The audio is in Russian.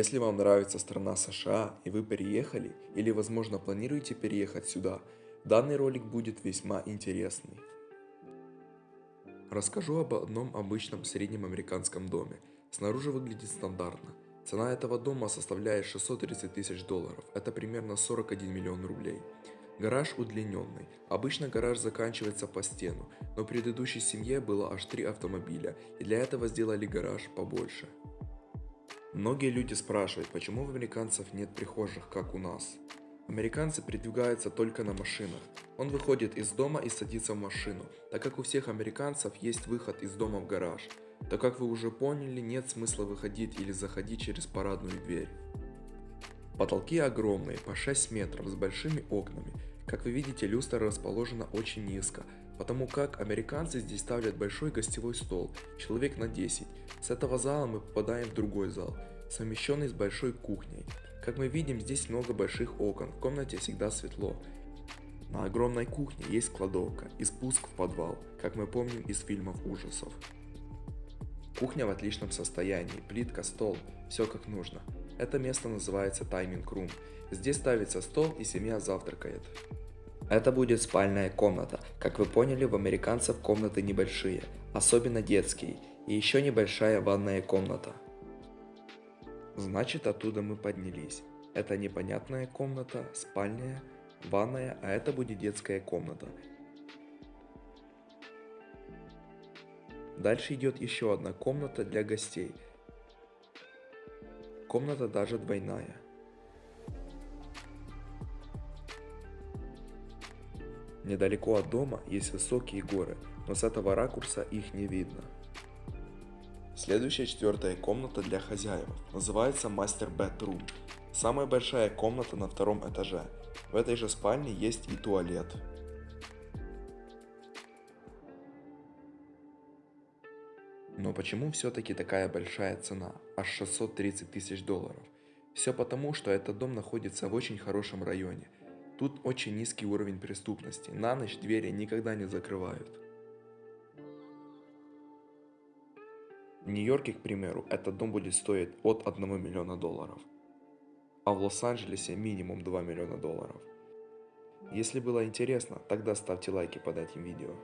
Если вам нравится страна США и вы переехали или возможно планируете переехать сюда, данный ролик будет весьма интересный. Расскажу об одном обычном среднем американском доме. Снаружи выглядит стандартно. Цена этого дома составляет 630 тысяч долларов, это примерно 41 миллион рублей. Гараж удлиненный. Обычно гараж заканчивается по стену, но предыдущей семье было аж три автомобиля, и для этого сделали гараж побольше. Многие люди спрашивают, почему у американцев нет прихожих, как у нас. Американцы передвигаются только на машинах. Он выходит из дома и садится в машину, так как у всех американцев есть выход из дома в гараж. Так как вы уже поняли, нет смысла выходить или заходить через парадную дверь. Потолки огромные, по 6 метров, с большими окнами. Как вы видите, люстра расположена очень низко, потому как американцы здесь ставят большой гостевой стол, человек на 10. С этого зала мы попадаем в другой зал, совмещенный с большой кухней. Как мы видим, здесь много больших окон, в комнате всегда светло. На огромной кухне есть кладовка и спуск в подвал, как мы помним из фильмов ужасов. Кухня в отличном состоянии, плитка, стол, все как нужно. Это место называется тайминг рум. Здесь ставится стол и семья завтракает. Это будет спальная комната. Как вы поняли, в американцев комнаты небольшие, особенно детские, и еще небольшая ванная комната. Значит, оттуда мы поднялись. Это непонятная комната, спальня, ванная, а это будет детская комната. Дальше идет еще одна комната для гостей. Комната даже двойная. Недалеко от дома есть высокие горы, но с этого ракурса их не видно. Следующая четвертая комната для хозяев. Называется Master Bedroom. Самая большая комната на втором этаже. В этой же спальне есть и туалет. Но почему все-таки такая большая цена, аж 630 тысяч долларов? Все потому, что этот дом находится в очень хорошем районе. Тут очень низкий уровень преступности, на ночь двери никогда не закрывают. В Нью-Йорке, к примеру, этот дом будет стоить от 1 миллиона долларов, а в Лос-Анджелесе минимум 2 миллиона долларов. Если было интересно, тогда ставьте лайки под этим видео.